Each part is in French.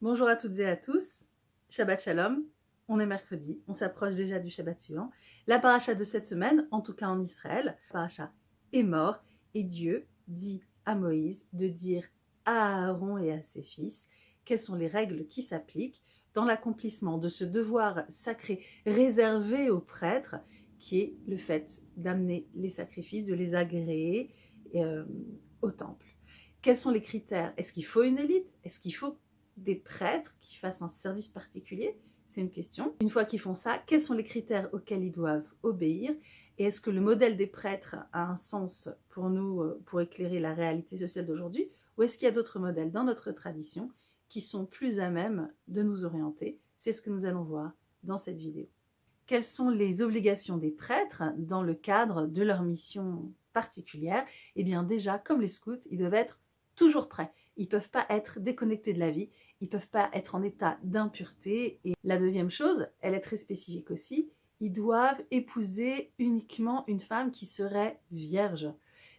Bonjour à toutes et à tous, Shabbat Shalom, on est mercredi, on s'approche déjà du Shabbat suivant. La paracha de cette semaine, en tout cas en Israël, la paracha est mort et Dieu dit à Moïse de dire à Aaron et à ses fils quelles sont les règles qui s'appliquent dans l'accomplissement de ce devoir sacré réservé aux prêtres qui est le fait d'amener les sacrifices, de les agréer euh, au temple. Quels sont les critères? Est-ce qu'il faut une élite? Est-ce qu'il faut des prêtres qui fassent un service particulier C'est une question. Une fois qu'ils font ça, quels sont les critères auxquels ils doivent obéir Et est-ce que le modèle des prêtres a un sens pour nous, euh, pour éclairer la réalité sociale d'aujourd'hui Ou est-ce qu'il y a d'autres modèles dans notre tradition qui sont plus à même de nous orienter? C'est ce que nous allons voir dans cette vidéo. Quelles sont les obligations des prêtres dans le cadre de leur mission particulière? Eh bien déjà, comme les scouts, ils doivent être toujours prêts. Ils ne peuvent pas être déconnectés de la vie, ils ne peuvent pas être en état d'impureté. Et la deuxième chose, elle est très spécifique aussi, ils doivent épouser uniquement une femme qui serait vierge.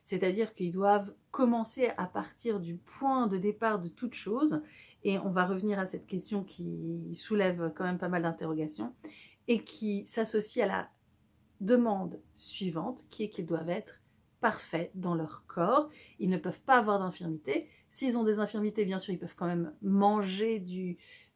C'est-à-dire qu'ils doivent commencer à partir du point de départ de toute chose. Et on va revenir à cette question qui soulève quand même pas mal d'interrogations et qui s'associe à la demande suivante, qui est qu'ils doivent être parfaits dans leur corps. Ils ne peuvent pas avoir d'infirmité. S'ils ont des infirmités, bien sûr, ils peuvent quand même manger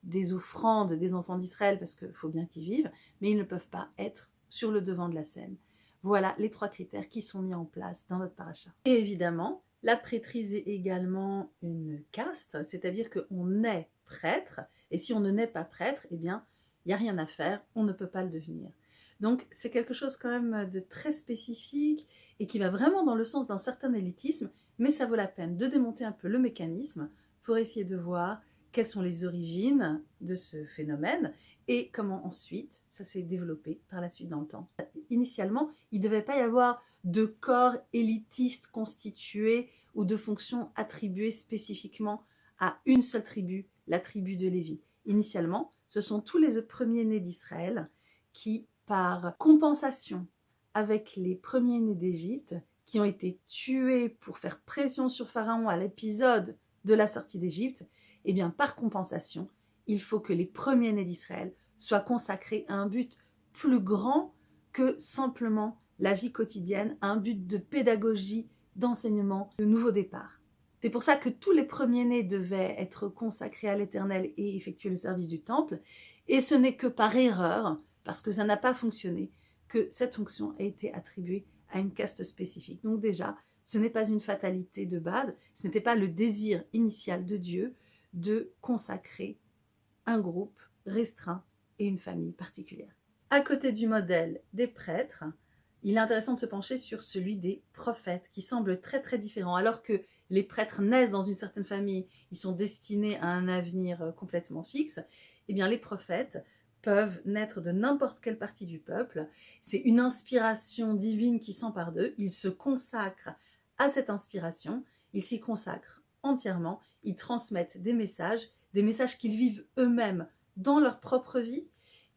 des offrandes des enfants d'Israël parce qu'il faut bien qu'ils vivent, mais ils ne peuvent pas être sur le devant de la scène. Voilà les trois critères qui sont mis en place dans notre paracha. Et évidemment, la prêtrise est également une caste, c'est-à-dire qu'on est prêtre, et si on ne naît pas prêtre, eh bien, il n'y a rien à faire, on ne peut pas le devenir. Donc c'est quelque chose quand même de très spécifique et qui va vraiment dans le sens d'un certain élitisme, mais ça vaut la peine de démonter un peu le mécanisme pour essayer de voir quelles sont les origines de ce phénomène et comment ensuite ça s'est développé par la suite dans le temps. Initialement, il ne devait pas y avoir de corps élitiste constitué ou de fonctions attribuées spécifiquement à une seule tribu, la tribu de Lévi. Initialement, ce sont tous les premiers-nés d'Israël qui par compensation avec les premiers-nés d'Égypte qui ont été tués pour faire pression sur Pharaon à l'épisode de la sortie d'Égypte, eh bien par compensation, il faut que les premiers-nés d'Israël soient consacrés à un but plus grand que simplement la vie quotidienne, à un but de pédagogie, d'enseignement, de nouveau départ. C'est pour ça que tous les premiers-nés devaient être consacrés à l'Éternel et effectuer le service du temple, et ce n'est que par erreur parce que ça n'a pas fonctionné, que cette fonction a été attribuée à une caste spécifique. Donc déjà, ce n'est pas une fatalité de base, ce n'était pas le désir initial de Dieu de consacrer un groupe restreint et une famille particulière. À côté du modèle des prêtres, il est intéressant de se pencher sur celui des prophètes, qui semble très très différent. Alors que les prêtres naissent dans une certaine famille, ils sont destinés à un avenir complètement fixe, eh bien les prophètes peuvent naître de n'importe quelle partie du peuple. C'est une inspiration divine qui s'empare d'eux. Ils se consacrent à cette inspiration, ils s'y consacrent entièrement, ils transmettent des messages, des messages qu'ils vivent eux-mêmes dans leur propre vie.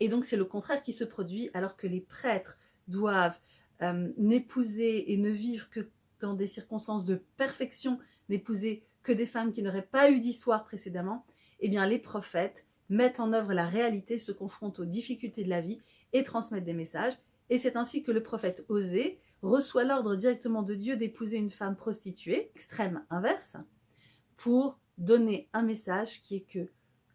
Et donc c'est le contraire qui se produit alors que les prêtres doivent euh, n'épouser et ne vivre que dans des circonstances de perfection, n'épouser que des femmes qui n'auraient pas eu d'histoire précédemment, eh bien les prophètes mettent en œuvre la réalité, se confrontent aux difficultés de la vie et transmettent des messages. Et c'est ainsi que le prophète Osée reçoit l'ordre directement de Dieu d'épouser une femme prostituée, extrême inverse, pour donner un message qui est que,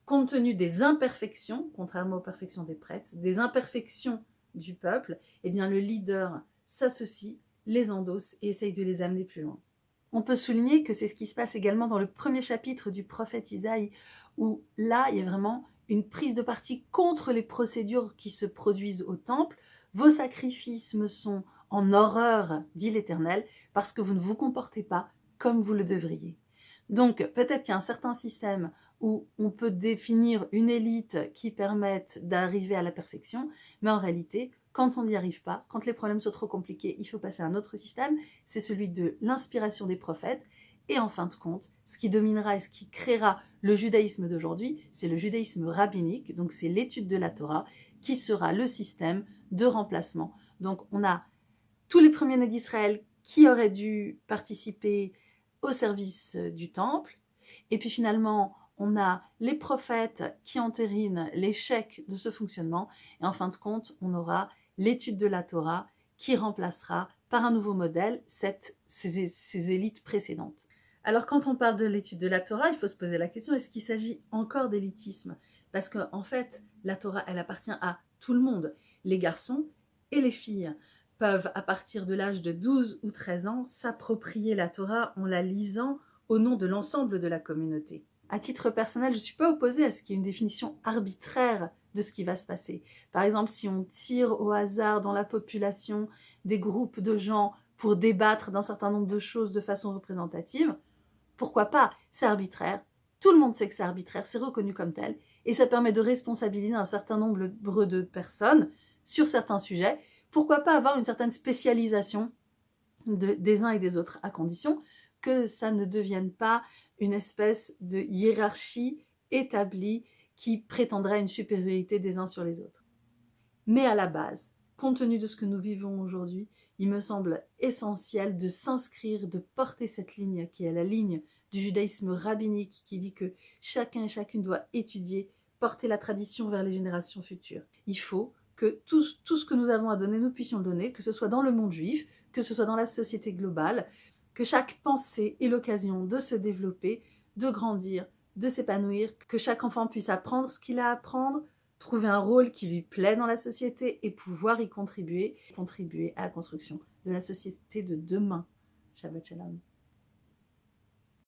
compte tenu des imperfections, contrairement aux perfections des prêtres, des imperfections du peuple, eh bien le leader s'associe, les endosse et essaye de les amener plus loin. On peut souligner que c'est ce qui se passe également dans le premier chapitre du prophète Isaïe, où là, il y a vraiment une prise de parti contre les procédures qui se produisent au temple. Vos sacrifices me sont en horreur, dit l'Éternel, parce que vous ne vous comportez pas comme vous le devriez. Donc, peut-être qu'il y a un certain système où on peut définir une élite qui permette d'arriver à la perfection, mais en réalité, quand on n'y arrive pas, quand les problèmes sont trop compliqués, il faut passer à un autre système, c'est celui de l'inspiration des prophètes, et en fin de compte, ce qui dominera et ce qui créera le judaïsme d'aujourd'hui, c'est le judaïsme rabbinique, donc c'est l'étude de la Torah, qui sera le système de remplacement. Donc on a tous les premiers-nés d'Israël qui auraient dû participer au service du temple, et puis finalement, on a les prophètes qui entérinent l'échec de ce fonctionnement, et en fin de compte, on aura l'étude de la Torah qui remplacera par un nouveau modèle cette, ces, élites précédentes. Alors quand on parle de l'étude de la Torah, il faut se poser la question, est-ce qu'il s'agit encore d'élitisme? Parce qu'en en fait, la Torah, elle appartient à tout le monde. Les garçons et les filles peuvent, à partir de l'âge de 12 ou 13 ans, s'approprier la Torah en la lisant au nom de l'ensemble de la communauté. À titre personnel, je ne suis pas opposée à ce qu'il y ait une définition arbitraire de ce qui va se passer. Par exemple, si on tire au hasard dans la population des groupes de gens pour débattre d'un certain nombre de choses de façon représentative, pourquoi pas? C'est arbitraire. Tout le monde sait que c'est arbitraire, c'est reconnu comme tel. Et ça permet de responsabiliser un certain nombre de personnes sur certains sujets. Pourquoi pas avoir une certaine spécialisation de, des uns et des autres, à condition que ça ne devienne pas une espèce de hiérarchie établie qui prétendrait une supériorité des uns sur les autres. Mais à la base, compte tenu de ce que nous vivons aujourd'hui, il me semble essentiel de s'inscrire, de porter cette ligne qui est la ligne du judaïsme rabbinique qui dit que chacun et chacune doit étudier, porter la tradition vers les générations futures. Il faut que tout, tout ce que nous avons à donner, nous puissions le donner, que ce soit dans le monde juif, que ce soit dans la société globale, que chaque pensée ait l'occasion de se développer, de grandir, de s'épanouir, que chaque enfant puisse apprendre ce qu'il a à apprendre, trouver un rôle qui lui plaît dans la société et pouvoir y contribuer, contribuer à la construction de la société de demain. Shabbat Shalom.